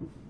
Yeah.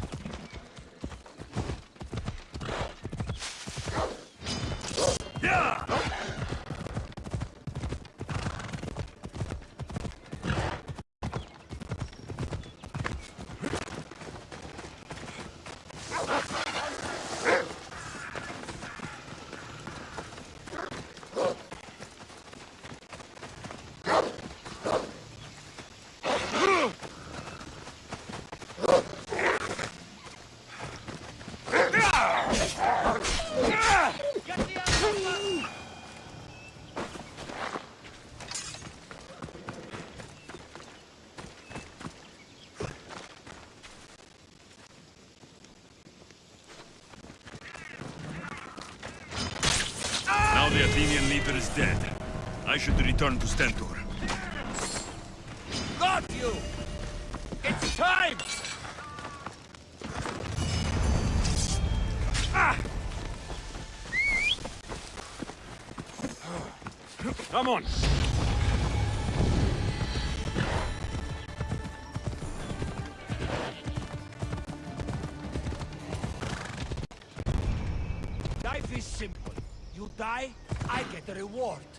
Is dead. I should return to Stentor. Got you! It's time! Ah! Come on! I get a reward.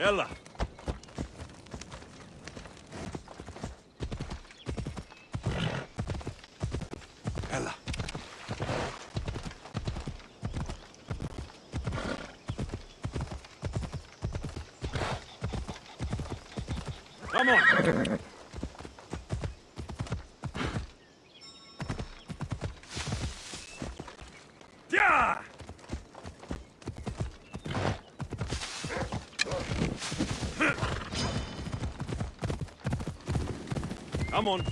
يلا يلا Come on. Come on.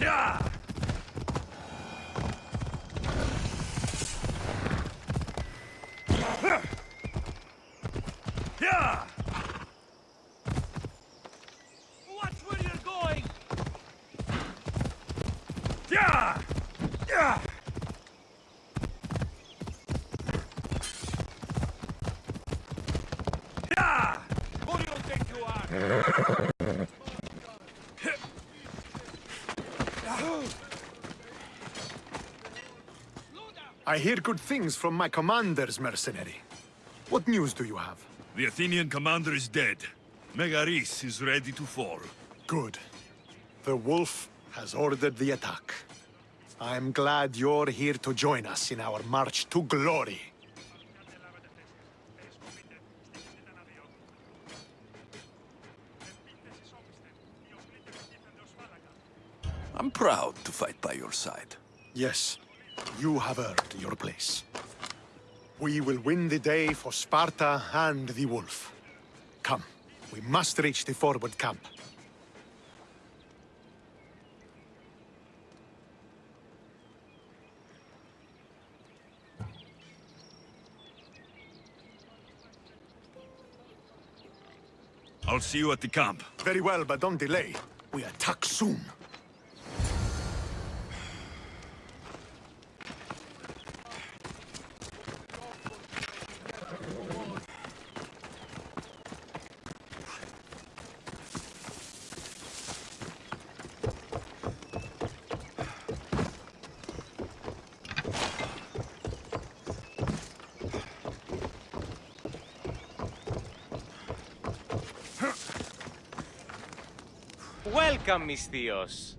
Yeah! Yeah! Watch where you're going! Yeah! Yeah! Yeah! Who do you think you are? I hear good things from my commanders, mercenary. What news do you have? The Athenian commander is dead. Megaris is ready to fall. Good. The wolf has ordered the attack. I'm glad you're here to join us in our march to glory. I'm proud to fight by your side. Yes, you have earned your place. We will win the day for Sparta and the wolf. Come, we must reach the forward camp. I'll see you at the camp. Very well, but don't delay. We attack soon. Welcome, Misthios.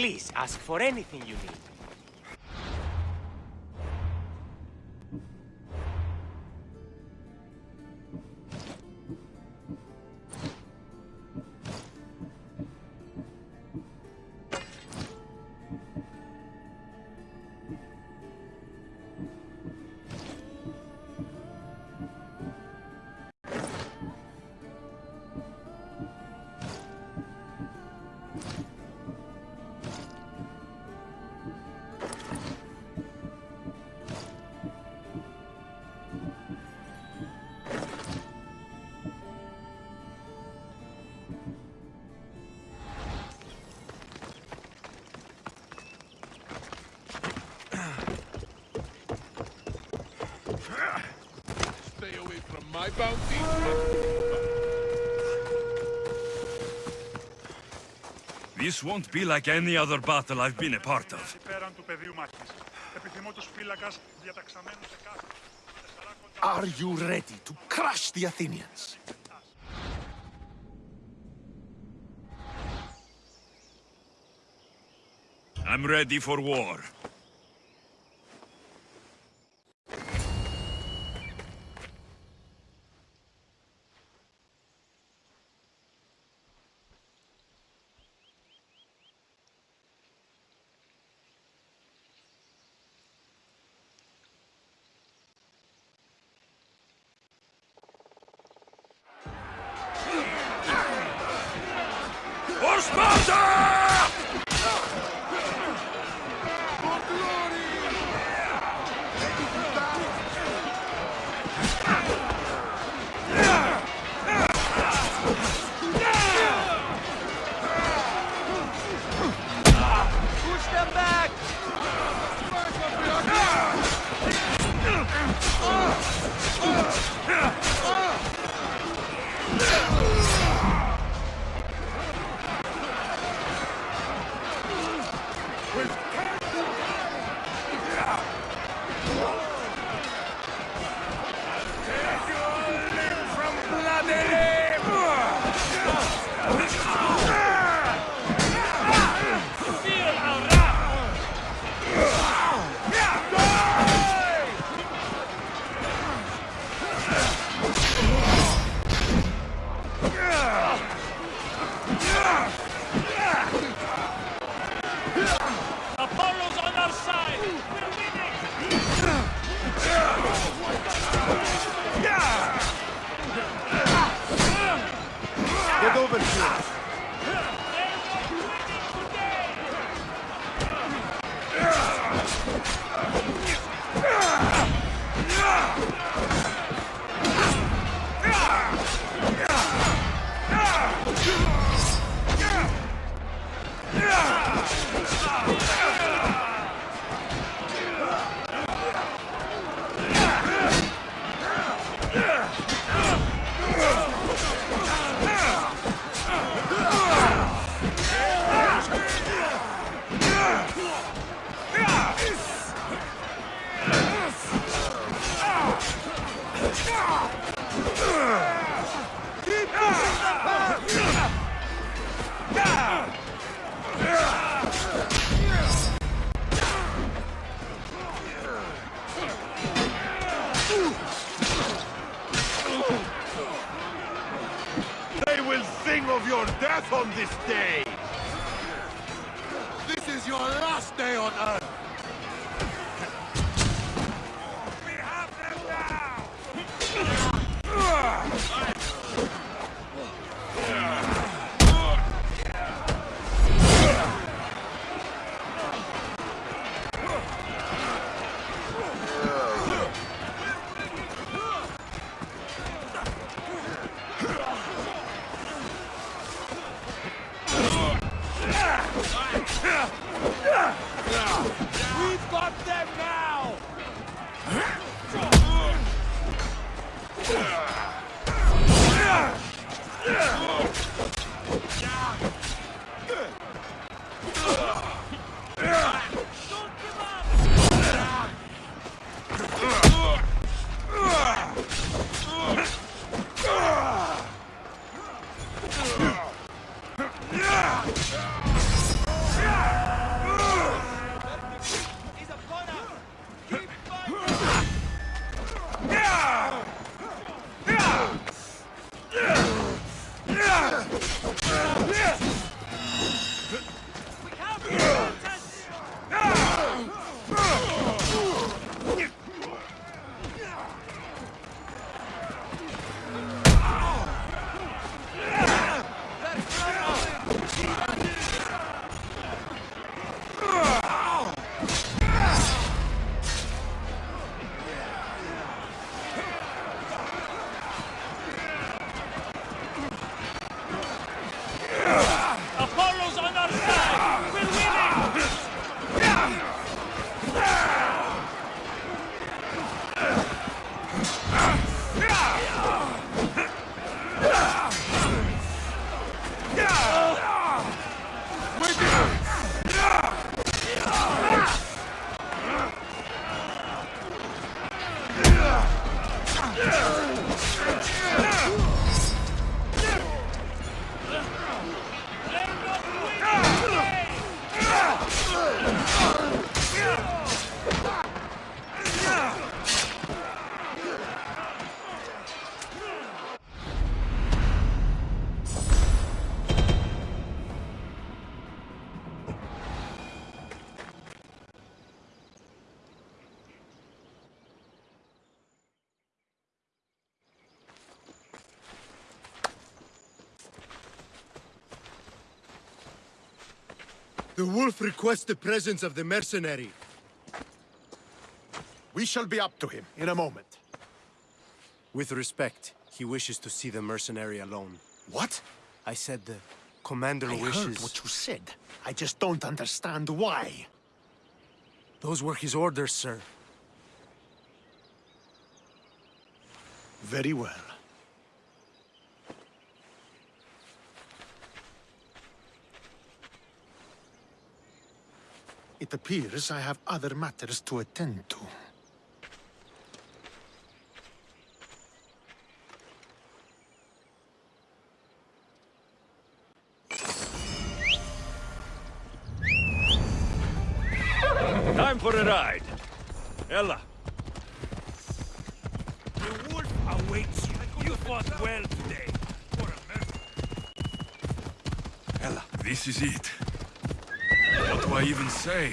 Please ask for anything you need. Stay away from my bounty. This won't be like any other battle I've been a part of. Are you ready to crush the Athenians? I'm ready for war. Step back. Of your death on this day! This is your last day on Earth! We've got them now! The wolf requests the presence of the mercenary. We shall be up to him in a moment. With respect, he wishes to see the mercenary alone. What? I said the commander I wishes... heard what you said. I just don't understand why. Those were his orders, sir. Very well. It appears I have other matters to attend to. Time for a ride. Ella, The wolf awaits you. You fought well today. Ella, this is it. What do I even say?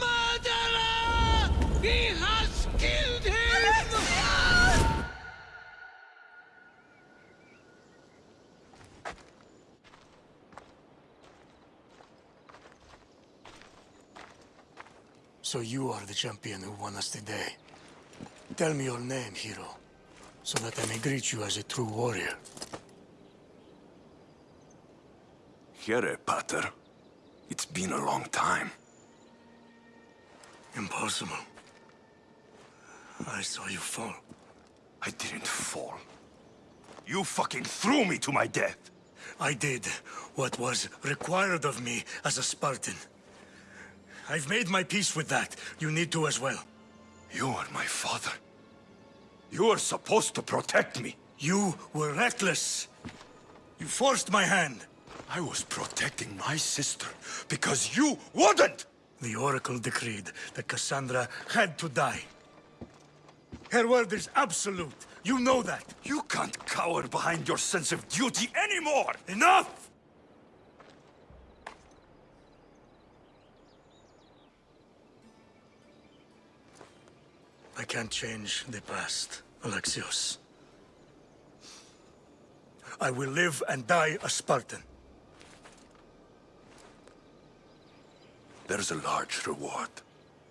Murderer! He has killed him! So you are the champion who won us today. Tell me your name, hero so that I may greet you as a true warrior. Here, Pater. It's been a long time. Impossible. I saw you fall. I didn't fall. You fucking threw me to my death! I did what was required of me as a Spartan. I've made my peace with that. You need to as well. You are my father. You were supposed to protect me. You were reckless. You forced my hand. I was protecting my sister because you wouldn't! The Oracle decreed that Cassandra had to die. Her word is absolute. You know that. You can't cower behind your sense of duty anymore! Enough! I can't change the past, Alexios. I will live and die a Spartan. There's a large reward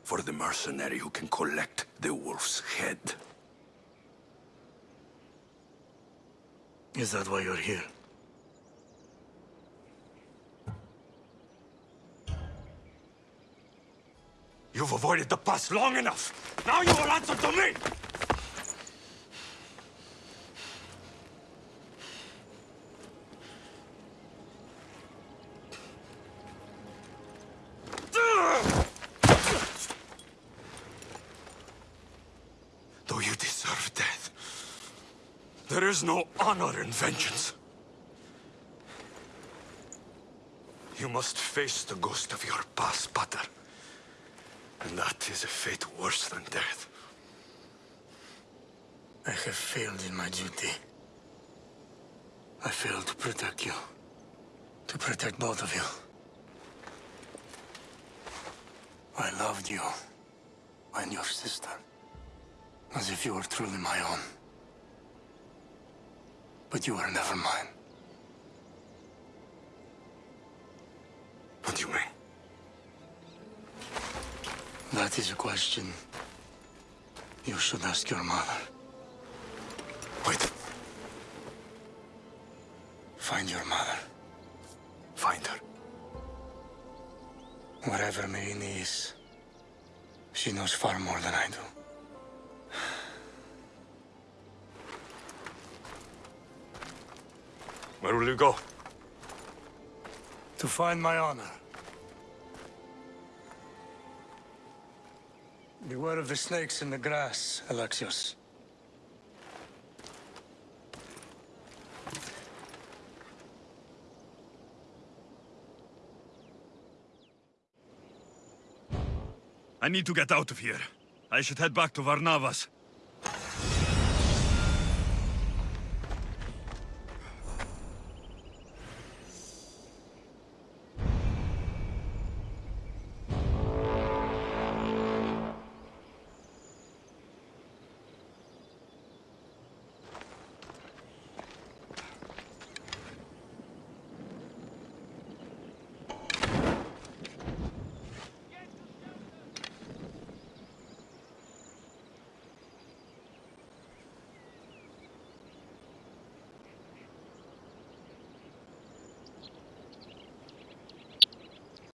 for the mercenary who can collect the wolf's head. Is that why you're here? You've avoided the past long enough. Now you will answer to me! Though you deserve death, there is no honor in vengeance. You must face the ghost of your past, Pater. And that is a fate worse than death. I have failed in my duty. I failed to protect you. To protect both of you. I loved you. And your sister. As if you were truly my own. But you are never mine. What do you mean? That is a question you should ask your mother. Wait, Find your mother. find her. Wherever Myrrine is, she knows far more than I do. Where will you go? To find my honor. Beware of the snakes in the grass, Alexios. I need to get out of here. I should head back to Barnabas.